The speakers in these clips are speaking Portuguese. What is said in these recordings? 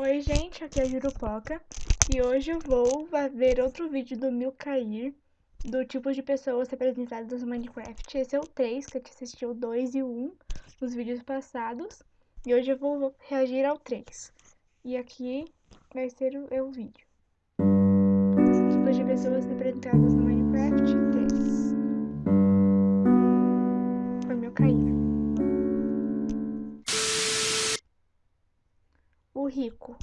Oi gente, aqui é a Jurupoca e hoje eu vou ver outro vídeo do Milcair do tipo de pessoas representadas no Minecraft. Esse é o 3, que a gente assistiu o 2 e o 1 nos vídeos passados e hoje eu vou reagir ao 3. E aqui vai ser o, é o vídeo. Tipos de pessoas representadas no Minecraft rico.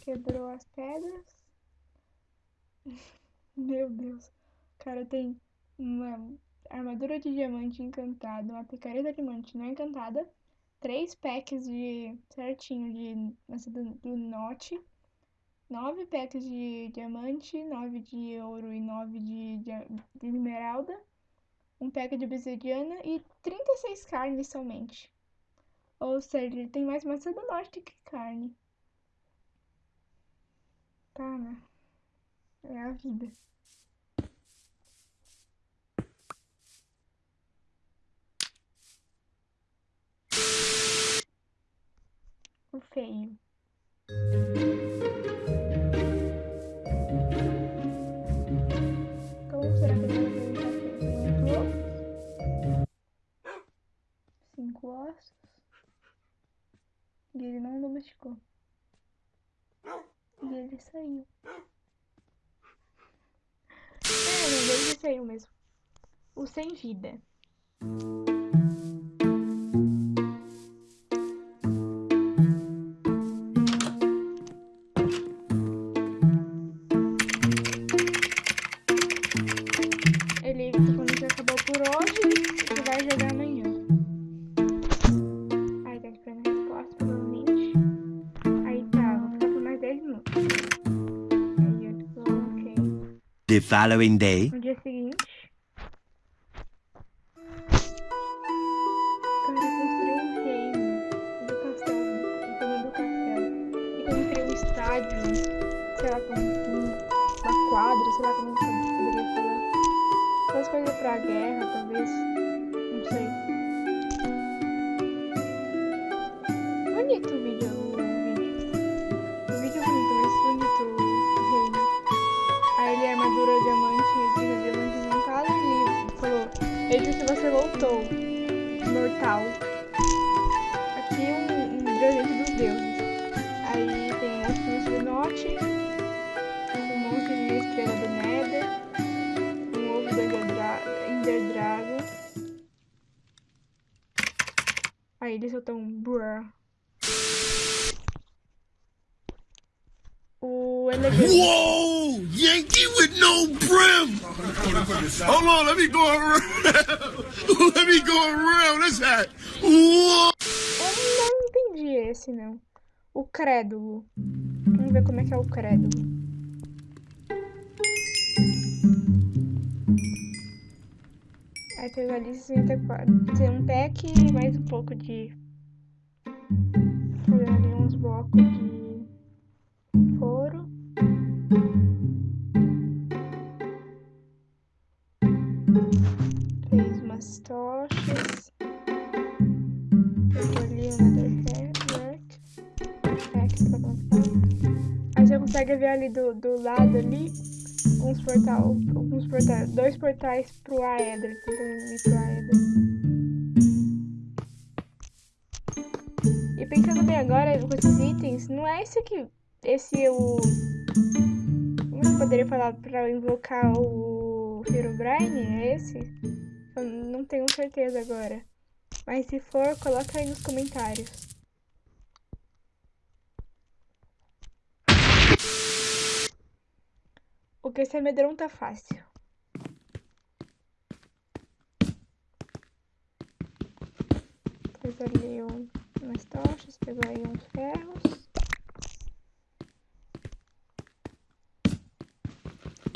Quebrou as pedras. Meu Deus. O cara tem uma armadura de diamante encantada, uma picareta de diamante não encantada, três packs de certinho de do, do note, nove packs de diamante, nove de ouro e nove de, de, de esmeralda, um pack de obsidiana e 36 carnes somente. Ou seja, ele tem mais maçã do norte que carne. Tá, né? É a vida. O feio. Como será que ele vai ver Cinco Cinco ossos. E ele não domesticou. E ele saiu. É, não, ele saiu mesmo. O sem vida. The following day. No dia seguinte. Sei lá, com uma quadra, sei lá como eu poderia falar. Essas coisas pra guerra, talvez. Armadura diamante, de diamante montada e falou, veja se você voltou, mortal. Aqui é um, um presente dos deuses. Aí tem as pinças do norte, um monte de estrela do Nether, um ovo do Ender, Dra Ender Dragon. Aí ele soltou um brrr. O elegante. Yankee with no brim! Hold on, let me go around. let me go around. That's that. Whoa! Eu não entendi esse, não. O crédulo. Vamos ver como é que é o crédulo. Aí pegou ali 64. Tem um pack e mais um pouco de... consegue ver ali do, do lado ali uns portal, uns portais, dois portais pro Aether, tentando ir pro Aether. E pensando bem agora com esses itens, não é esse aqui, esse o... Como eu poderia falar pra invocar o Herobrine? É esse? Eu não tenho certeza agora. Mas se for, coloca aí nos comentários. O que esse amedronta fácil. Pegou ali um, umas tochas, pegou aí uns ferros.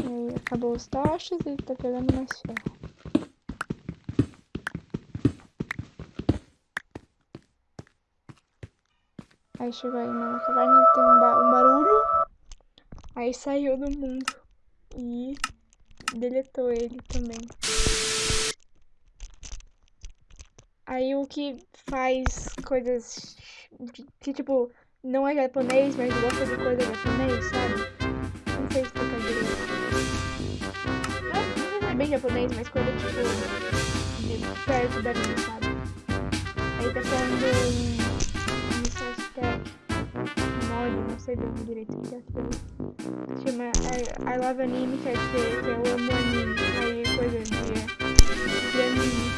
Aí acabou os tochas e tá pegando mais ferro. Aí chegou aí na caverna, tem um, ba um barulho. Aí saiu do mundo. E deletou ele também. Aí o que faz coisas que, tipo, não é japonês, mas gosta de coisa japonês, sabe? Não sei explicar direito. É bem japonês, mas coisa, tipo, de perto da minha, sabe? Aí tá falando não sei bem direito o que é aquilo. Chama I, I Love Anime, quer dizer que eu amo anime. Aí coisa de, de anime.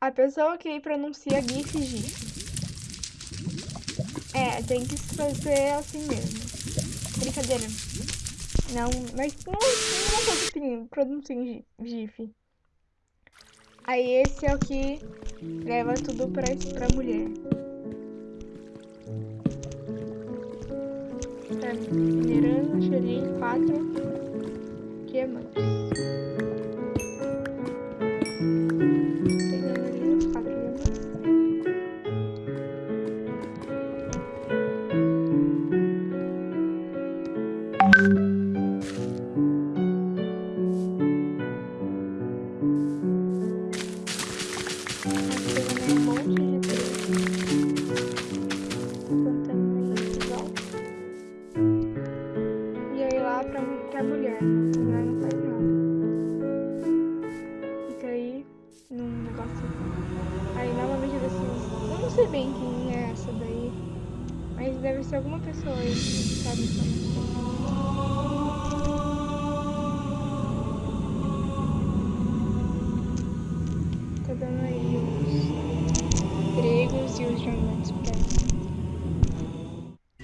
A pessoa que pronuncia GIF GIF. É, tem que fazer assim mesmo. Brincadeira. Não, mas não, não produzem, produzem GIF. Aí esse é o que leva tudo pra, pra mulher. Tá minerando, achei quatro diamantes. Pegando ali pra mulher. Mulher não faz nada. Fica aí num negócio. Aí novamente eu assim. Eu não sei bem quem é essa daí. Mas deve ser alguma pessoa aí que sabe informação. Tá dando aí os gregos e os diamantes pra.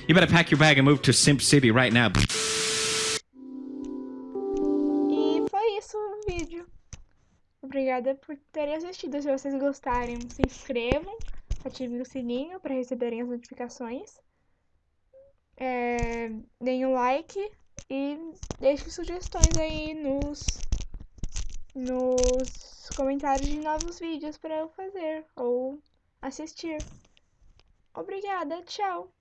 You better pack your bag and move to Simp City right now. Por terem assistido. Se vocês gostarem, se inscrevam, ativem o sininho para receberem as notificações. É, deem um like e deixem sugestões aí nos, nos comentários de novos vídeos para eu fazer ou assistir. Obrigada, tchau!